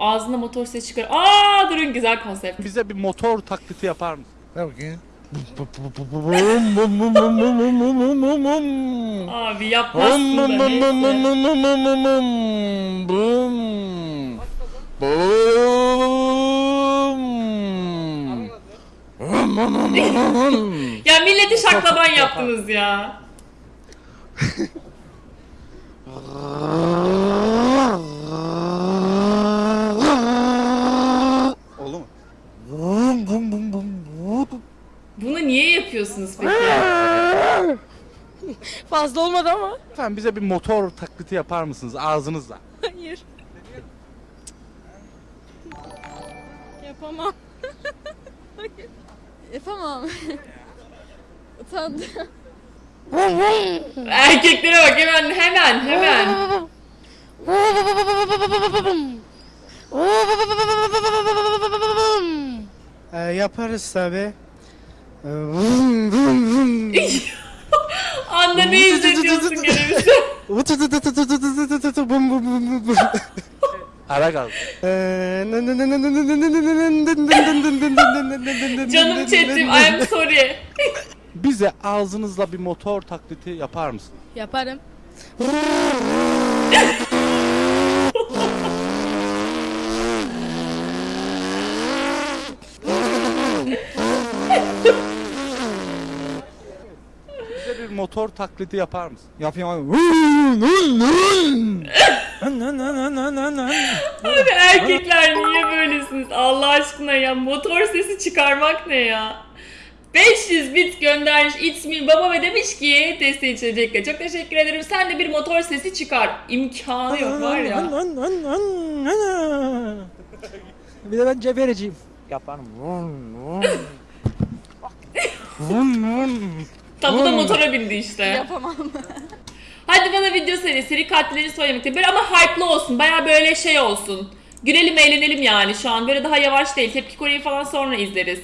Ağzına motor ses çıkar. Aa durun güzel konsept. Bize bir motor taklidi yapar mısın? Ver bakayım. Abi yapmazsın da neyse. Ya milleti şaklaban yaptınız ya. Bunu niye yapıyorsunuz peki? Fazla olmadı ama. Efendim bize bir motor taklidi yapar mısınız ağzınızla? Hayır. Yapamam. Hayır. Yapamam. Utandım. Erkeklere bak hemen hemen hemen. Ee, yaparız tabi. Anda ne izletiyorsun gene bize? Ara kaldı. Canım chatim I am sorry. Bize ağzınızla bir motor taklidi yapar mısın? Yaparım. Bir motor taklidi yapar mısın? Yapayım abi. Abi erkekler niye böylesiniz? Allah aşkına ya motor sesi çıkarmak ne ya? 500 bit göndermiş İsmi baba ve demiş ki desteği içecekle. Çok teşekkür ederim. Sen de bir motor sesi çıkar. İmkanı yok var ya. Bir de ben cebereciyim. Tabu da motora bindi işte. Yapamam. Hadi bana video seri, seri katillerini söylemekte. Böyle ama hype'lı olsun. Baya böyle şey olsun. Gülelim eğlenelim yani şu an. Böyle daha yavaş değil. Tepki Kore'yi falan sonra izleriz.